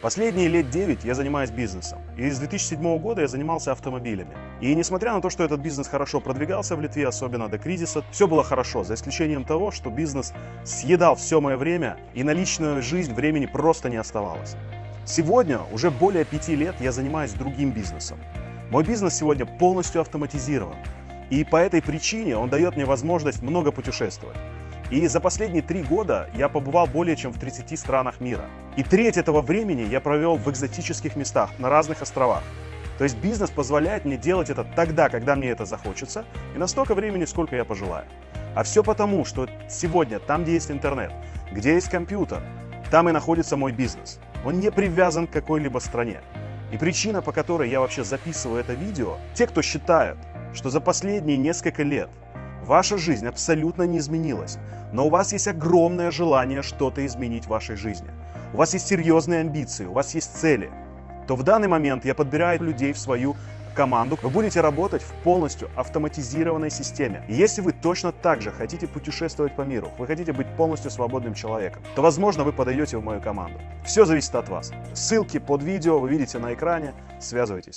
Последние лет 9 я занимаюсь бизнесом. И с 2007 года я занимался автомобилями. И несмотря на то, что этот бизнес хорошо продвигался в Литве, особенно до кризиса, все было хорошо, за исключением того, что бизнес съедал все мое время, и на личную жизнь времени просто не оставалось. Сегодня, уже более пяти лет, я занимаюсь другим бизнесом. Мой бизнес сегодня полностью автоматизирован. И по этой причине он дает мне возможность много путешествовать. И за последние три года я побывал более чем в 30 странах мира. И треть этого времени я провел в экзотических местах, на разных островах. То есть бизнес позволяет мне делать это тогда, когда мне это захочется, и на столько времени, сколько я пожелаю. А все потому, что сегодня там, где есть интернет, где есть компьютер, там и находится мой бизнес. Он не привязан к какой-либо стране. И причина, по которой я вообще записываю это видео, те, кто считают, что за последние несколько лет Ваша жизнь абсолютно не изменилась, но у вас есть огромное желание что-то изменить в вашей жизни. У вас есть серьезные амбиции, у вас есть цели. То в данный момент я подбираю людей в свою команду. Вы будете работать в полностью автоматизированной системе. И если вы точно так же хотите путешествовать по миру, вы хотите быть полностью свободным человеком, то, возможно, вы подойдете в мою команду. Все зависит от вас. Ссылки под видео вы видите на экране. Связывайтесь.